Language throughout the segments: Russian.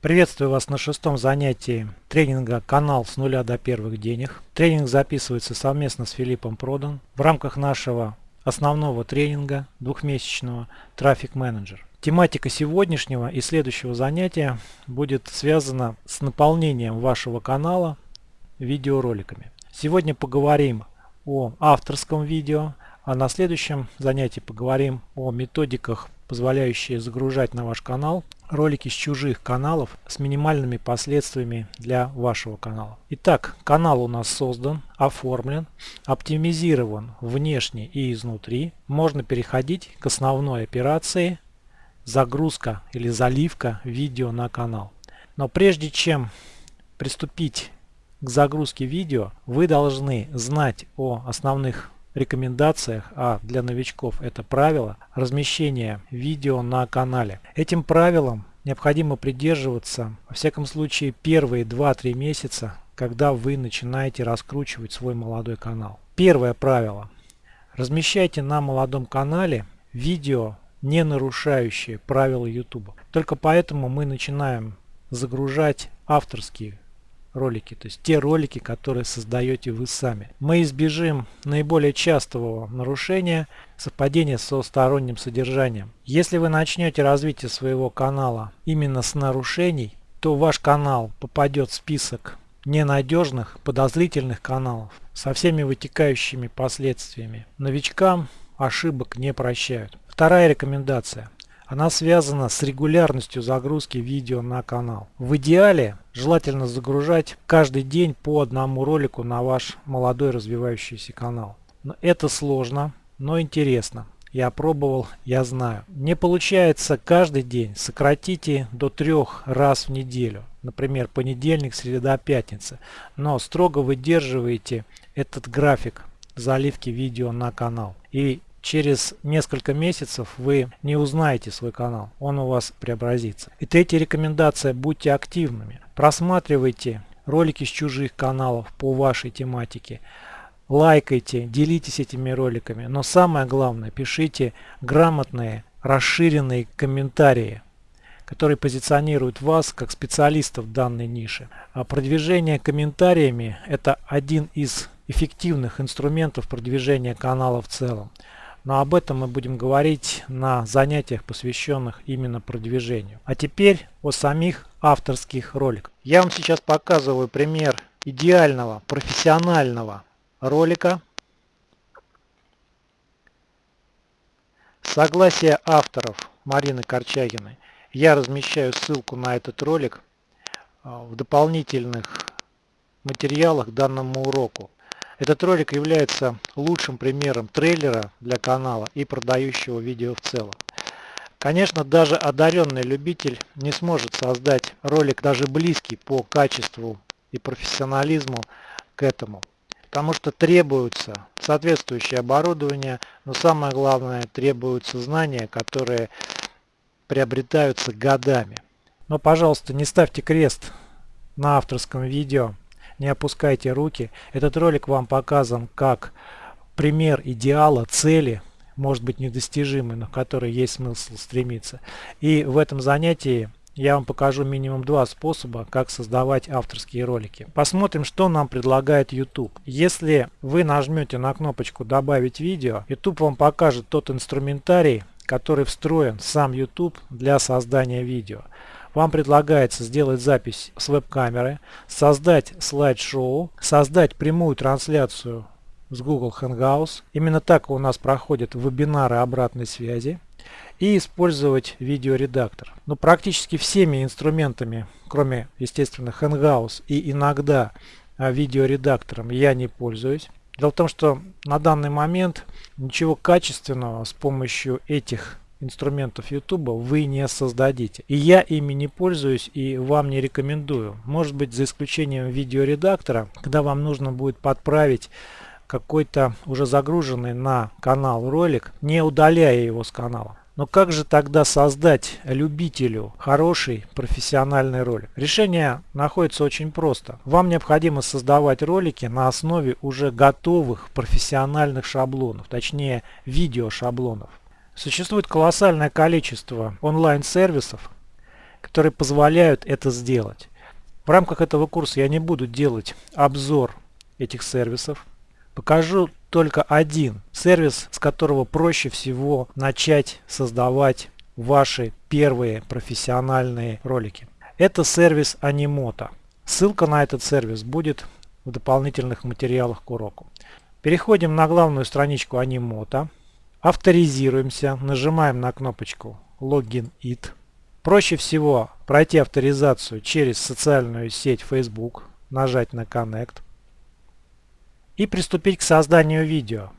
Приветствую вас на шестом занятии тренинга «Канал с нуля до первых денег». Тренинг записывается совместно с Филиппом Продан в рамках нашего основного тренинга двухмесячного «Трафик менеджер». Тематика сегодняшнего и следующего занятия будет связана с наполнением вашего канала видеороликами. Сегодня поговорим о авторском видео, а на следующем занятии поговорим о методиках, позволяющие загружать на ваш канал ролики с чужих каналов с минимальными последствиями для вашего канала. Итак, канал у нас создан, оформлен, оптимизирован внешне и изнутри. Можно переходить к основной операции загрузка или заливка видео на канал. Но прежде чем приступить к загрузке видео, вы должны знать о основных рекомендациях, а для новичков это правило размещения видео на канале. Этим правилом необходимо придерживаться, во всяком случае, первые 2-3 месяца, когда вы начинаете раскручивать свой молодой канал. Первое правило. Размещайте на молодом канале видео, не нарушающие правила YouTube. Только поэтому мы начинаем загружать авторские ролики, то есть те ролики, которые создаете вы сами. Мы избежим наиболее частого нарушения совпадения со сторонним содержанием. Если вы начнете развитие своего канала именно с нарушений, то ваш канал попадет в список ненадежных, подозрительных каналов со всеми вытекающими последствиями. Новичкам ошибок не прощают. Вторая рекомендация. Она связана с регулярностью загрузки видео на канал. В идеале желательно загружать каждый день по одному ролику на ваш молодой развивающийся канал. Но это сложно, но интересно. Я пробовал, я знаю. Не получается каждый день, сократите до трех раз в неделю. Например, понедельник, среда, пятница. Но строго выдерживаете этот график заливки видео на канал. И через несколько месяцев вы не узнаете свой канал, он у вас преобразится. И третья рекомендация, будьте активными. Просматривайте ролики с чужих каналов по вашей тематике. Лайкайте, делитесь этими роликами. Но самое главное, пишите грамотные, расширенные комментарии, которые позиционируют вас как специалистов в данной нише. А продвижение комментариями – это один из эффективных инструментов продвижения канала в целом. Но об этом мы будем говорить на занятиях, посвященных именно продвижению. А теперь о самих авторских роликах. Я вам сейчас показываю пример идеального профессионального ролика. Согласие авторов Марины Корчагиной. Я размещаю ссылку на этот ролик а, в дополнительных материалах к данному уроку. Этот ролик является лучшим примером трейлера для канала и продающего видео в целом. Конечно, даже одаренный любитель не сможет создать ролик даже близкий по качеству и профессионализму к этому. Потому что требуется соответствующее оборудование, но самое главное требуются знания, которые приобретаются годами. Но, пожалуйста, не ставьте крест на авторском видео не опускайте руки. Этот ролик вам показан как пример идеала, цели, может быть недостижимый, но в который есть смысл стремиться. И в этом занятии я вам покажу минимум два способа, как создавать авторские ролики. Посмотрим, что нам предлагает YouTube. Если вы нажмете на кнопочку «Добавить видео», YouTube вам покажет тот инструментарий, который встроен в сам YouTube для создания видео. Вам предлагается сделать запись с веб-камеры, создать слайд-шоу, создать прямую трансляцию с Google Hangouts. Именно так у нас проходят вебинары обратной связи. И использовать видеоредактор. Но практически всеми инструментами, кроме, естественно, Hangouts и иногда а, видеоредактором, я не пользуюсь. Дело в том, что на данный момент ничего качественного с помощью этих инструментов YouTube вы не создадите. И я ими не пользуюсь и вам не рекомендую. Может быть за исключением видеоредактора, когда вам нужно будет подправить какой-то уже загруженный на канал ролик, не удаляя его с канала. Но как же тогда создать любителю хороший профессиональный ролик? Решение находится очень просто. Вам необходимо создавать ролики на основе уже готовых профессиональных шаблонов, точнее видео шаблонов. Существует колоссальное количество онлайн-сервисов, которые позволяют это сделать. В рамках этого курса я не буду делать обзор этих сервисов. Покажу только один сервис, с которого проще всего начать создавать ваши первые профессиональные ролики. Это сервис Animoto. Ссылка на этот сервис будет в дополнительных материалах к уроку. Переходим на главную страничку Animoto. Авторизируемся, нажимаем на кнопочку Login It. Проще всего пройти авторизацию через социальную сеть Facebook, нажать на Connect и приступить к созданию видео.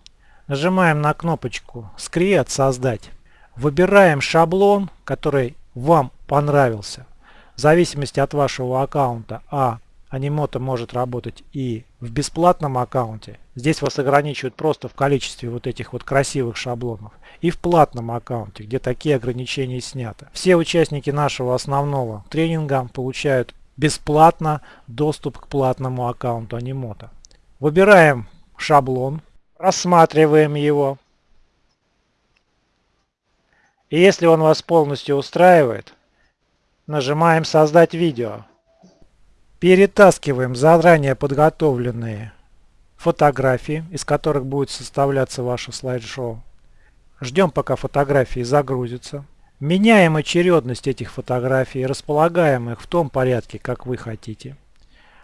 Нажимаем на кнопочку Create создать. Выбираем шаблон, который вам понравился. В зависимости от вашего аккаунта, а Animoto может работать и в бесплатном аккаунте. Здесь вас ограничивают просто в количестве вот этих вот красивых шаблонов. И в платном аккаунте, где такие ограничения сняты. Все участники нашего основного тренинга получают бесплатно доступ к платному аккаунту Animoto. Выбираем шаблон, рассматриваем его. И если он вас полностью устраивает, нажимаем «Создать видео». Перетаскиваем заранее подготовленные фотографии, из которых будет составляться ваше слайд-шоу. Ждем, пока фотографии загрузятся. Меняем очередность этих фотографий, располагаем их в том порядке, как вы хотите.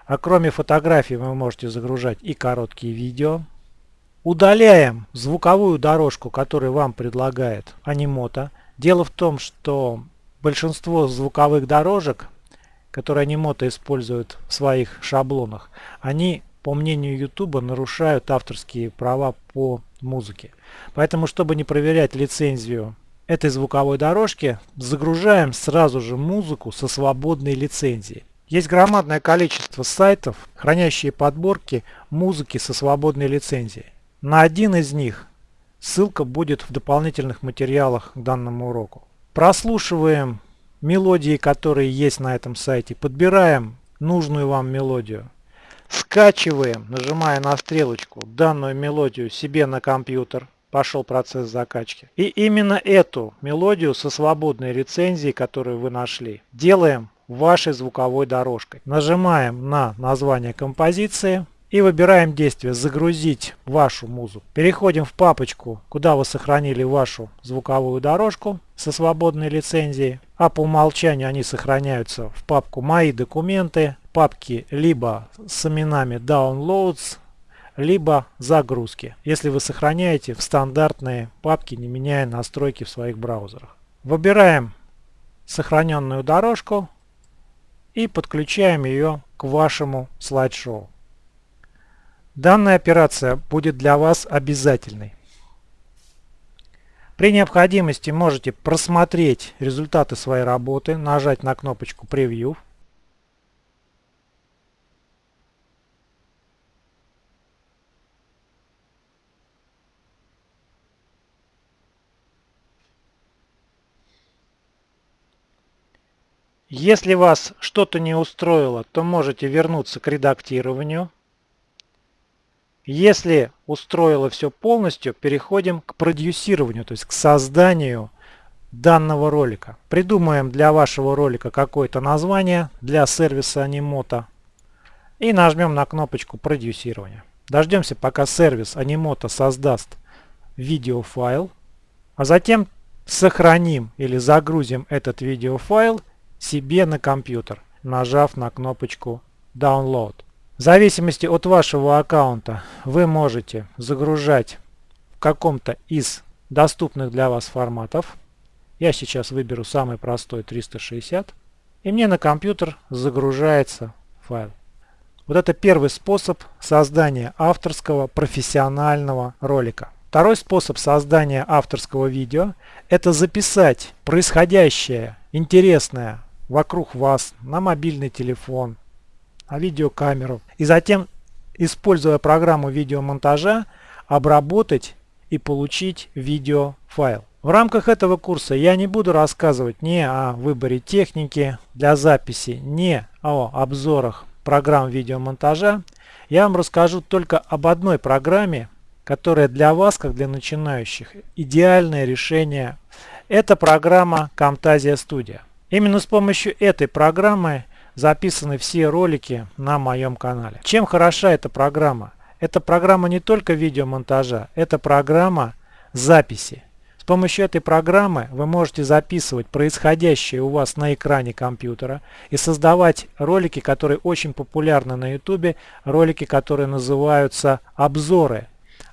А кроме фотографий вы можете загружать и короткие видео. Удаляем звуковую дорожку, которую вам предлагает Animoto. Дело в том, что большинство звуковых дорожек которые Animoto используют в своих шаблонах, они, по мнению YouTube, нарушают авторские права по музыке. Поэтому, чтобы не проверять лицензию этой звуковой дорожки, загружаем сразу же музыку со свободной лицензией. Есть громадное количество сайтов, хранящие подборки музыки со свободной лицензией. На один из них ссылка будет в дополнительных материалах к данному уроку. Прослушиваем мелодии, которые есть на этом сайте. Подбираем нужную вам мелодию. Скачиваем, нажимая на стрелочку, данную мелодию себе на компьютер. Пошел процесс закачки. И именно эту мелодию со свободной лицензией, которую вы нашли, делаем вашей звуковой дорожкой. Нажимаем на название композиции и выбираем действие «Загрузить вашу музыку». Переходим в папочку, куда вы сохранили вашу звуковую дорожку со свободной лицензией. А по умолчанию они сохраняются в папку «Мои документы», папки либо с именами «Downloads», либо загрузки, если вы сохраняете в стандартные папки, не меняя настройки в своих браузерах. Выбираем сохраненную дорожку и подключаем ее к вашему слайд-шоу. Данная операция будет для вас обязательной. При необходимости можете просмотреть результаты своей работы, нажать на кнопочку «Превью». Если вас что-то не устроило, то можете вернуться к редактированию. Если устроило все полностью, переходим к продюсированию, то есть к созданию данного ролика. Придумаем для вашего ролика какое-то название для сервиса Animoto и нажмем на кнопочку продюсирования. Дождемся, пока сервис Animoto создаст видеофайл, а затем сохраним или загрузим этот видеофайл себе на компьютер, нажав на кнопочку Download. В зависимости от вашего аккаунта вы можете загружать в каком-то из доступных для вас форматов. Я сейчас выберу самый простой 360. И мне на компьютер загружается файл. Вот это первый способ создания авторского профессионального ролика. Второй способ создания авторского видео – это записать происходящее, интересное вокруг вас на мобильный телефон, а видеокамеру. И затем, используя программу видеомонтажа, обработать и получить видеофайл. В рамках этого курса я не буду рассказывать ни о выборе техники для записи, ни о обзорах программ видеомонтажа. Я вам расскажу только об одной программе, которая для вас, как для начинающих, идеальное решение. Это программа Camtasia Studio. Именно с помощью этой программы записаны все ролики на моем канале. Чем хороша эта программа? Эта программа не только видеомонтажа, это программа записи. С помощью этой программы вы можете записывать происходящее у вас на экране компьютера и создавать ролики, которые очень популярны на YouTube, ролики, которые называются обзоры.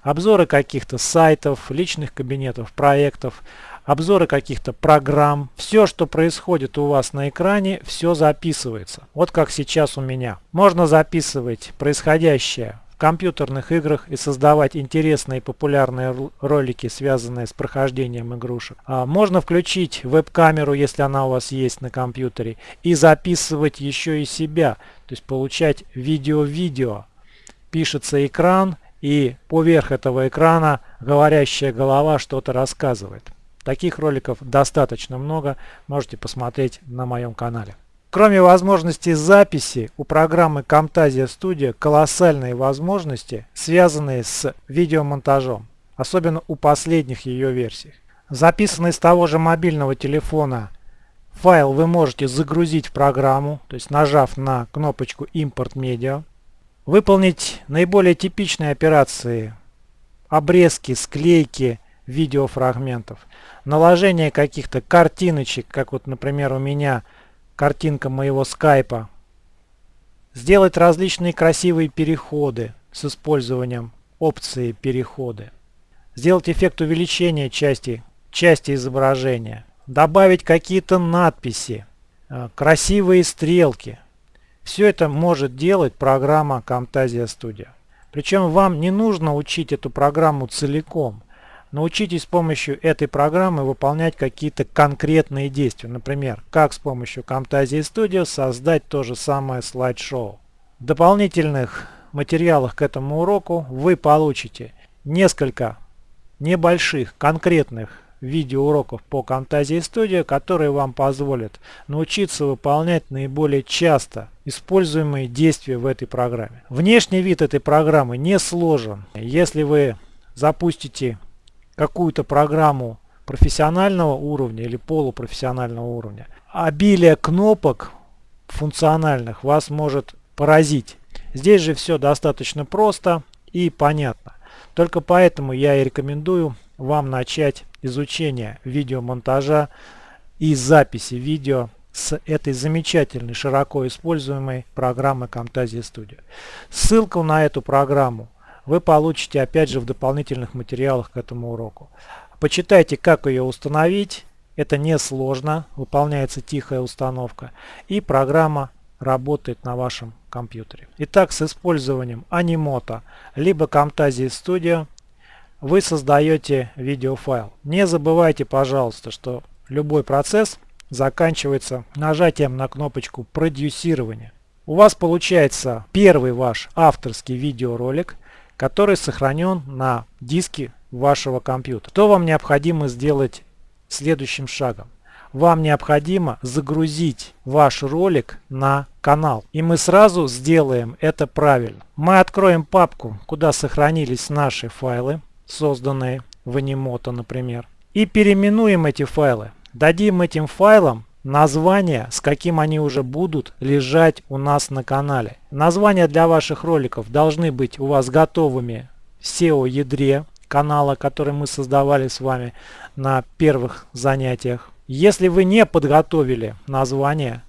Обзоры каких-то сайтов, личных кабинетов, проектов, обзоры каких-то программ. Все, что происходит у вас на экране, все записывается. Вот как сейчас у меня. Можно записывать происходящее в компьютерных играх и создавать интересные и популярные ролики, связанные с прохождением игрушек. А можно включить веб-камеру, если она у вас есть на компьютере, и записывать еще и себя, то есть получать видео-видео. Пишется экран, и поверх этого экрана говорящая голова что-то рассказывает. Таких роликов достаточно много, можете посмотреть на моем канале. Кроме возможности записи, у программы Camtasia Studio колоссальные возможности, связанные с видеомонтажом, особенно у последних ее версий. Записанный с того же мобильного телефона файл вы можете загрузить в программу, то есть нажав на кнопочку «Импорт медиа», выполнить наиболее типичные операции, обрезки, склейки видеофрагментов, наложение каких-то картиночек, как вот, например, у меня картинка моего скайпа, сделать различные красивые переходы с использованием опции переходы, сделать эффект увеличения части, части изображения, добавить какие-то надписи, э, красивые стрелки. Все это может делать программа Camtasia Studio. Причем вам не нужно учить эту программу целиком. Научитесь с помощью этой программы выполнять какие-то конкретные действия. Например, как с помощью Camtasia Studio создать то же самое слайд-шоу. В дополнительных материалах к этому уроку вы получите несколько небольших конкретных видеоуроков по Camtasia Studio, которые вам позволят научиться выполнять наиболее часто используемые действия в этой программе. Внешний вид этой программы не сложен. Если вы запустите какую-то программу профессионального уровня или полупрофессионального уровня, обилие кнопок функциональных вас может поразить. Здесь же все достаточно просто и понятно. Только поэтому я и рекомендую вам начать изучение видеомонтажа и записи видео с этой замечательной, широко используемой программы Camtasia Studio. Ссылку на эту программу вы получите опять же в дополнительных материалах к этому уроку. Почитайте, как ее установить. Это несложно, выполняется тихая установка. И программа работает на вашем компьютере. Итак, с использованием Animoto либо Camtasia Studio вы создаете видеофайл. Не забывайте, пожалуйста, что любой процесс заканчивается нажатием на кнопочку продюсирования. У вас получается первый ваш авторский видеоролик, который сохранен на диске вашего компьютера. Что вам необходимо сделать следующим шагом? Вам необходимо загрузить ваш ролик на канал. И мы сразу сделаем это правильно. Мы откроем папку, куда сохранились наши файлы, созданные в Animoto, например. И переименуем эти файлы. Дадим этим файлам название, с каким они уже будут лежать у нас на канале. Названия для ваших роликов должны быть у вас готовыми в SEO-ядре канала, который мы создавали с вами на первых занятиях. Если вы не подготовили название,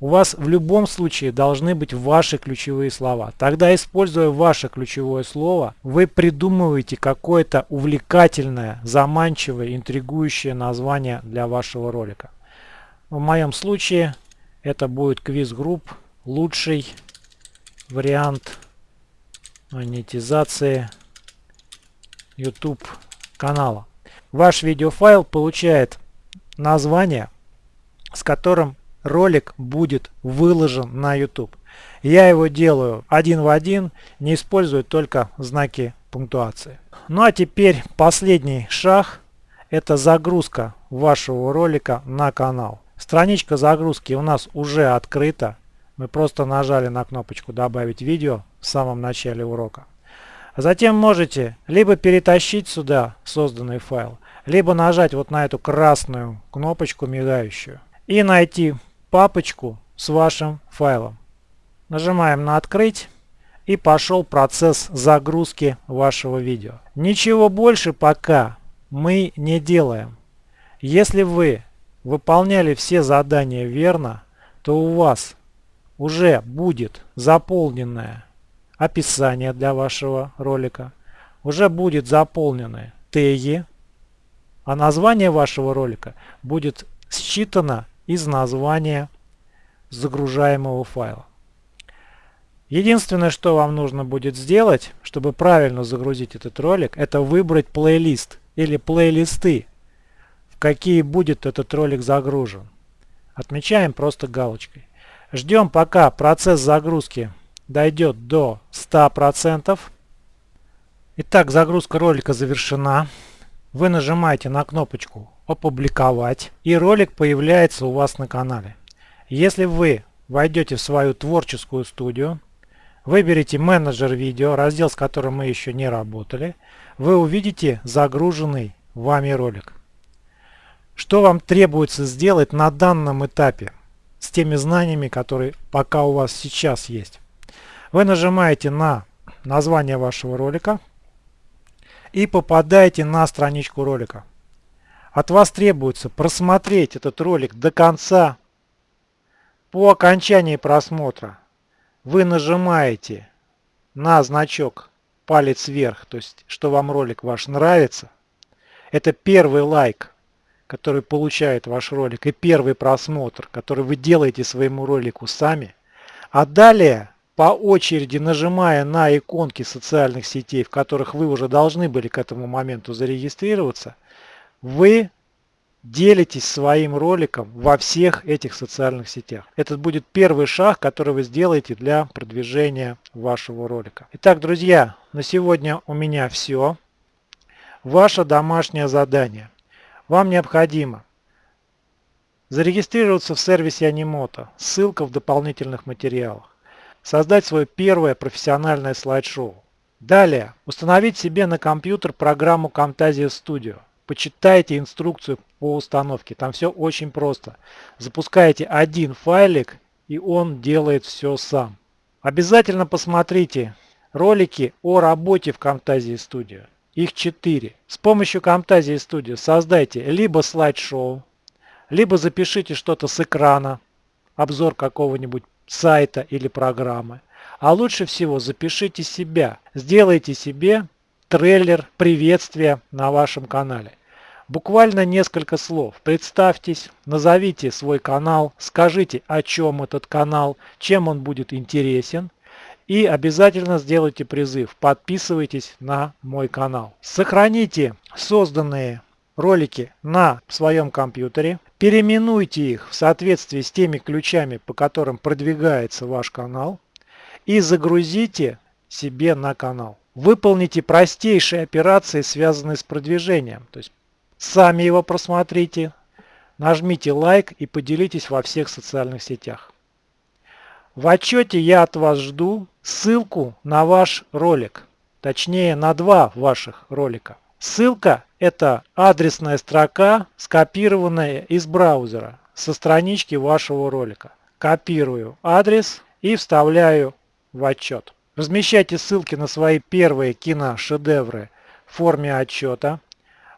у вас в любом случае должны быть ваши ключевые слова. Тогда, используя ваше ключевое слово, вы придумываете какое-то увлекательное, заманчивое, интригующее название для вашего ролика. В моем случае это будет квиз-групп лучший вариант монетизации YouTube канала. Ваш видеофайл получает название, с которым ролик будет выложен на YouTube. Я его делаю один в один, не использую только знаки пунктуации. Ну а теперь последний шаг – это загрузка вашего ролика на канал. Страничка загрузки у нас уже открыта. Мы просто нажали на кнопочку «Добавить видео» в самом начале урока. Затем можете либо перетащить сюда созданный файл, либо нажать вот на эту красную кнопочку мигающую. и найти папочку с вашим файлом. Нажимаем на «Открыть» и пошел процесс загрузки вашего видео. Ничего больше пока мы не делаем. Если вы выполняли все задания верно, то у вас уже будет заполненное описание для вашего ролика, уже будет заполнены теги, а название вашего ролика будет считано из названия загружаемого файла. Единственное, что вам нужно будет сделать, чтобы правильно загрузить этот ролик, это выбрать плейлист или плейлисты, какие будет этот ролик загружен. Отмечаем просто галочкой. Ждем пока процесс загрузки дойдет до 100%. Итак, загрузка ролика завершена. Вы нажимаете на кнопочку «Опубликовать» и ролик появляется у вас на канале. Если вы войдете в свою творческую студию, выберите менеджер видео, раздел с которым мы еще не работали, вы увидите загруженный вами ролик. Что вам требуется сделать на данном этапе с теми знаниями, которые пока у вас сейчас есть? Вы нажимаете на название вашего ролика и попадаете на страничку ролика. От вас требуется просмотреть этот ролик до конца. По окончании просмотра вы нажимаете на значок палец вверх, то есть что вам ролик ваш нравится. Это первый лайк, который получает ваш ролик, и первый просмотр, который вы делаете своему ролику сами. А далее по очереди нажимая на иконки социальных сетей, в которых вы уже должны были к этому моменту зарегистрироваться, вы делитесь своим роликом во всех этих социальных сетях. Это будет первый шаг, который вы сделаете для продвижения вашего ролика. Итак, друзья, на сегодня у меня все. Ваше домашнее задание. Вам необходимо зарегистрироваться в сервисе Animoto. Ссылка в дополнительных материалах создать свое первое профессиональное слайд-шоу. Далее, установить себе на компьютер программу Camtasia Studio. Почитайте инструкцию по установке, там все очень просто. Запускаете один файлик и он делает все сам. Обязательно посмотрите ролики о работе в Camtasia Studio. Их 4. С помощью Camtasia Studio создайте либо слайд-шоу, либо запишите что-то с экрана, обзор какого-нибудь сайта или программы. А лучше всего запишите себя, сделайте себе трейлер приветствия на вашем канале. Буквально несколько слов. Представьтесь, назовите свой канал, скажите, о чем этот канал, чем он будет интересен. И обязательно сделайте призыв, подписывайтесь на мой канал. Сохраните созданные ролики на своем компьютере, переименуйте их в соответствии с теми ключами, по которым продвигается ваш канал и загрузите себе на канал. Выполните простейшие операции, связанные с продвижением. То есть сами его просмотрите, нажмите лайк и поделитесь во всех социальных сетях. В отчете я от вас жду ссылку на ваш ролик, точнее на два ваших ролика. Ссылка – это адресная строка, скопированная из браузера со странички вашего ролика. Копирую адрес и вставляю в отчет. Размещайте ссылки на свои первые киношедевры в форме отчета.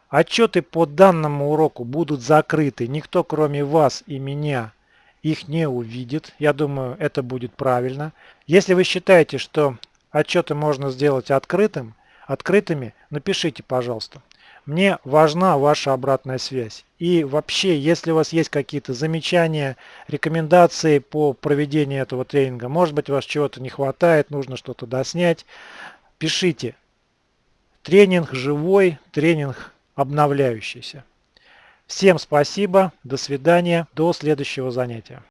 Отчеты по данному уроку будут закрыты. Никто кроме вас и меня их не увидит. Я думаю, это будет правильно. Если вы считаете, что отчеты можно сделать открытым, открытыми, напишите, пожалуйста. Мне важна ваша обратная связь. И вообще, если у вас есть какие-то замечания, рекомендации по проведению этого тренинга, может быть, у вас чего-то не хватает, нужно что-то доснять, пишите. Тренинг живой, тренинг обновляющийся. Всем спасибо, до свидания, до следующего занятия.